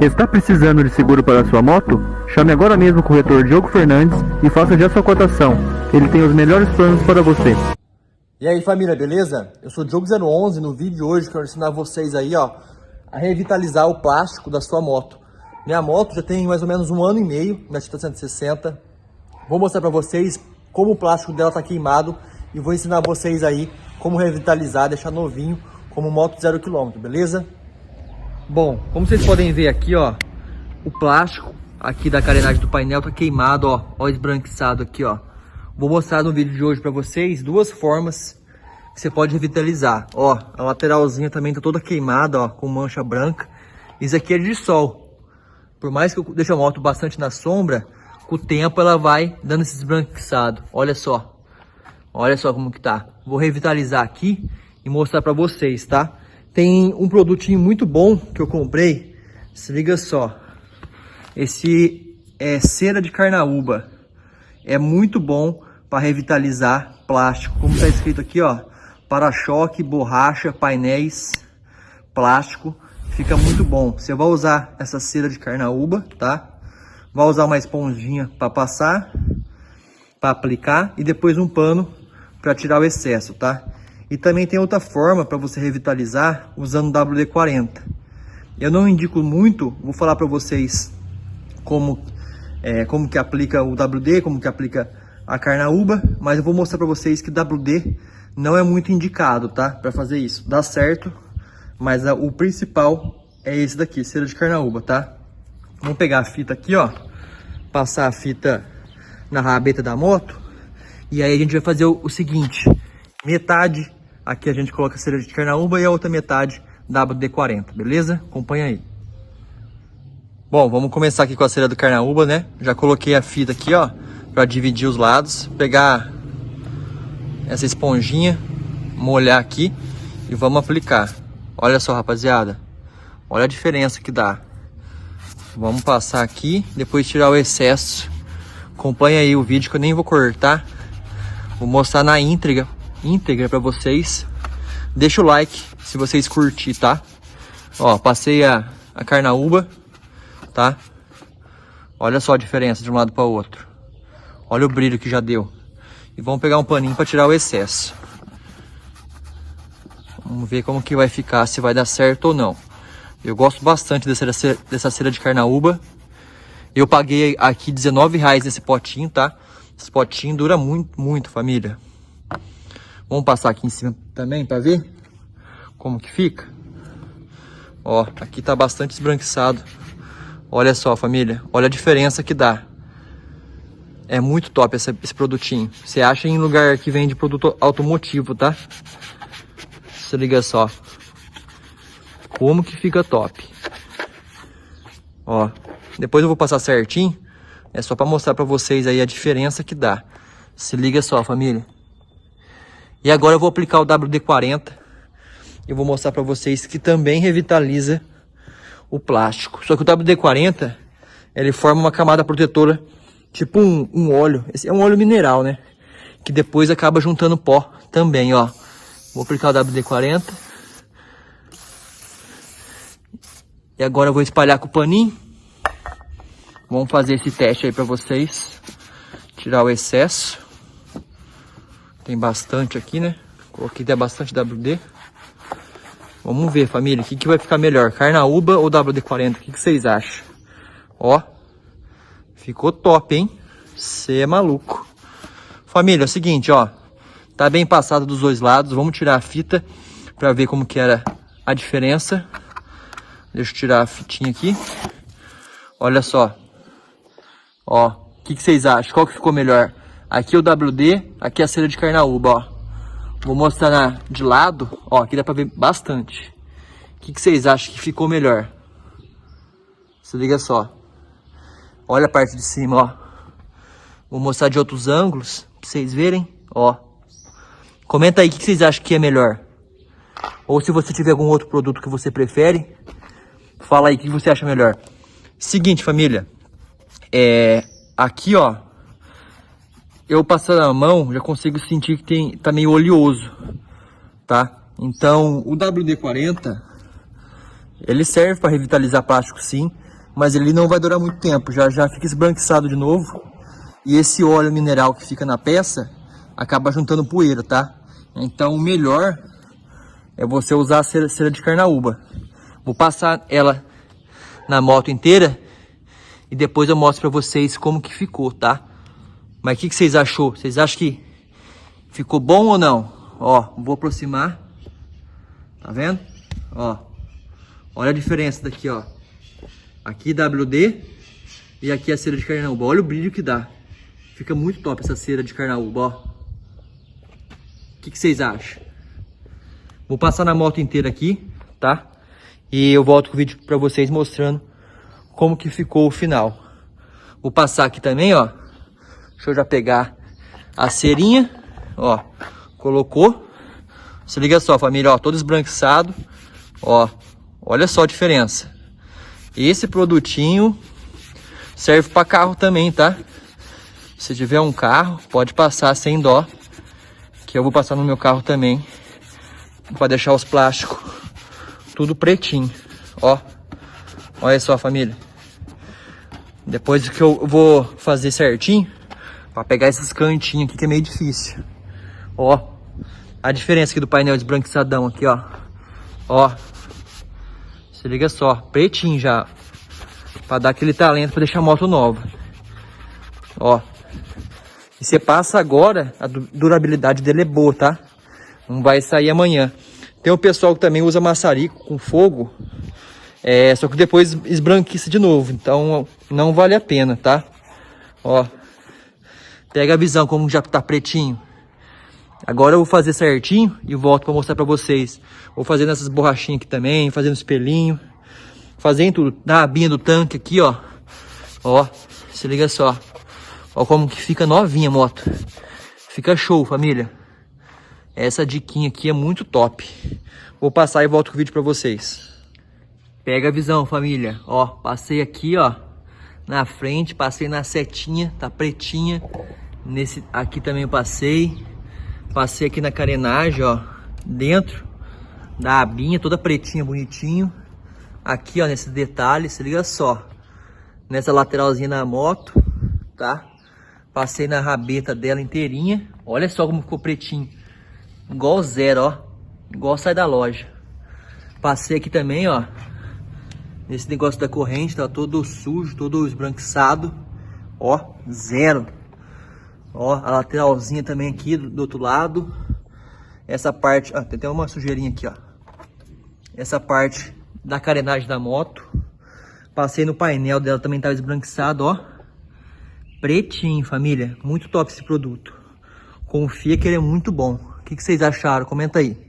Está precisando de seguro para sua moto? Chame agora mesmo o corretor Diogo Fernandes e faça já sua cotação. Ele tem os melhores planos para você. E aí família, beleza? Eu sou o Diogo011, no vídeo de hoje quero ensinar vocês aí, ó, a revitalizar o plástico da sua moto. Minha moto já tem mais ou menos um ano e meio, minha Tita 160. Vou mostrar para vocês como o plástico dela tá queimado e vou ensinar vocês aí como revitalizar, deixar novinho, como moto zero quilômetro, beleza? Bom, como vocês podem ver aqui, ó, o plástico aqui da carenagem do painel tá queimado, ó, ó esbranquiçado aqui, ó. Vou mostrar no vídeo de hoje para vocês duas formas que você pode revitalizar. Ó, a lateralzinha também tá toda queimada, ó, com mancha branca. Isso aqui é de sol. Por mais que eu deixe a moto bastante na sombra, com o tempo ela vai dando esse esbranquiçado. Olha só. Olha só como que tá. Vou revitalizar aqui e mostrar para vocês, tá? Tem um produtinho muito bom que eu comprei. Se liga só. Esse é cera de carnaúba. É muito bom para revitalizar plástico. Como está escrito aqui, ó. Para-choque, borracha, painéis, plástico. Fica muito bom. Você vai usar essa cera de carnaúba, tá? Vai usar uma esponjinha para passar, para aplicar e depois um pano para tirar o excesso, tá? E também tem outra forma para você revitalizar usando WD-40. Eu não indico muito, vou falar para vocês como, é, como que aplica o WD, como que aplica a carnaúba, mas eu vou mostrar para vocês que WD não é muito indicado, tá? Para fazer isso. Dá certo, mas a, o principal é esse daqui, cera de carnaúba, tá? Vamos pegar a fita aqui, ó, passar a fita na rabeta da moto, e aí a gente vai fazer o, o seguinte, metade Aqui a gente coloca cera de carnaúba e a outra metade WD-40, beleza? Acompanha aí. Bom, vamos começar aqui com a cera do carnaúba, né? Já coloquei a fita aqui, ó, para dividir os lados. Pegar essa esponjinha, molhar aqui e vamos aplicar. Olha só, rapaziada. Olha a diferença que dá. Vamos passar aqui, depois tirar o excesso. Acompanha aí o vídeo que eu nem vou cortar. Vou mostrar na íntegra íntegra para vocês. Deixa o like se vocês curtir, tá? Ó, passei a, a carnaúba, tá? Olha só a diferença de um lado para o outro. Olha o brilho que já deu. E vamos pegar um paninho para tirar o excesso. Vamos ver como que vai ficar, se vai dar certo ou não. Eu gosto bastante dessa, dessa cera de carnaúba. Eu paguei aqui 19 reais nesse potinho, tá? Esse potinho dura muito, muito, família. Vamos passar aqui em cima também para ver como que fica. Ó, aqui tá bastante esbranquiçado. Olha só, família. Olha a diferença que dá. É muito top esse, esse produtinho. Você acha em lugar que vende produto automotivo, tá? Se liga só. Como que fica top. Ó, depois eu vou passar certinho. É só para mostrar para vocês aí a diferença que dá. Se liga só, família. E agora eu vou aplicar o WD-40. E vou mostrar para vocês que também revitaliza o plástico. Só que o WD-40, ele forma uma camada protetora, tipo um, um óleo. Esse é um óleo mineral, né? Que depois acaba juntando pó também, ó. Vou aplicar o WD-40. E agora eu vou espalhar com o paninho. Vamos fazer esse teste aí para vocês. Tirar o excesso. Tem bastante aqui, né? Coloquei até bastante WD. Vamos ver, família, o que, que vai ficar melhor, carnaúba ou WD-40? O que, que vocês acham? Ó, ficou top, hein? Você é maluco. Família, é o seguinte, ó. Tá bem passado dos dois lados. Vamos tirar a fita pra ver como que era a diferença. Deixa eu tirar a fitinha aqui. Olha só. Ó, o que, que vocês acham? Qual que ficou melhor? Aqui é o WD, aqui é a cera de carnaúba, ó. Vou mostrar na, de lado, ó, aqui dá pra ver bastante. O que, que vocês acham que ficou melhor? Se liga só. Olha a parte de cima, ó. Vou mostrar de outros ângulos, pra vocês verem, ó. Comenta aí o que, que vocês acham que é melhor. Ou se você tiver algum outro produto que você prefere, fala aí o que você acha melhor. Seguinte, família. É, aqui, ó, eu passando a mão, já consigo sentir que tem, tá meio oleoso, tá? Então, o WD-40, ele serve para revitalizar plástico sim, mas ele não vai durar muito tempo, já, já fica esbranquiçado de novo. E esse óleo mineral que fica na peça acaba juntando poeira, tá? Então o melhor é você usar a cera, cera de carnaúba. Vou passar ela na moto inteira e depois eu mostro pra vocês como que ficou, tá? Mas o que, que vocês achou? Vocês acham que ficou bom ou não? Ó, vou aproximar. Tá vendo? Ó, olha a diferença daqui, ó. Aqui WD e aqui a cera de carnaúba. Olha o brilho que dá. Fica muito top essa cera de carnaúba, ó. O que, que vocês acham? Vou passar na moto inteira aqui, tá? E eu volto com o vídeo pra vocês mostrando como que ficou o final. Vou passar aqui também, ó. Deixa eu já pegar a cerinha, ó. Colocou. Se liga só, família, ó, todo esbranquiçado. Ó, olha só a diferença. Esse produtinho serve para carro também, tá? Se tiver um carro, pode passar sem dó. Que eu vou passar no meu carro também. Para deixar os plásticos tudo pretinho. Ó. Olha só, família. Depois que eu vou fazer certinho. Para pegar esses cantinhos aqui que é meio difícil. Ó. A diferença aqui do painel esbranquiçadão aqui, ó. Ó. Se liga só, pretinho já. Pra dar aquele talento pra deixar a moto nova. Ó. E você passa agora, a durabilidade dele é boa, tá? Não vai sair amanhã. Tem o pessoal que também usa maçarico com fogo. É, só que depois esbranquiça de novo. Então não vale a pena, tá? Ó. Pega a visão como já tá pretinho. Agora eu vou fazer certinho e volto para mostrar para vocês. Vou fazendo essas borrachinhas aqui também, fazendo espelhinho. Fazendo tudo. Na abinha do tanque aqui, ó. Ó, se liga só. Ó como que fica novinha a moto. Fica show, família. Essa diquinha aqui é muito top. Vou passar e volto com o vídeo para vocês. Pega a visão, família. Ó, passei aqui, ó. Na frente, passei na setinha, tá pretinha. Nesse aqui também eu passei. Passei aqui na carenagem, ó, dentro da abinha, toda pretinha, bonitinho. Aqui, ó, nesse detalhe, se liga só. Nessa lateralzinha da moto, tá? Passei na rabeta dela inteirinha. Olha só como ficou pretinho. Igual zero, ó. Igual sai da loja. Passei aqui também, ó. Nesse negócio da corrente, tá todo sujo, todo esbranquiçado. Ó, zero. Ó, a lateralzinha também aqui do, do outro lado. Essa parte, ó, tem até uma sujeirinha aqui, ó. Essa parte da carenagem da moto. Passei no painel dela, também tava esbranquiçado, ó. Pretinho, família. Muito top esse produto. Confia que ele é muito bom. O que, que vocês acharam? Comenta aí.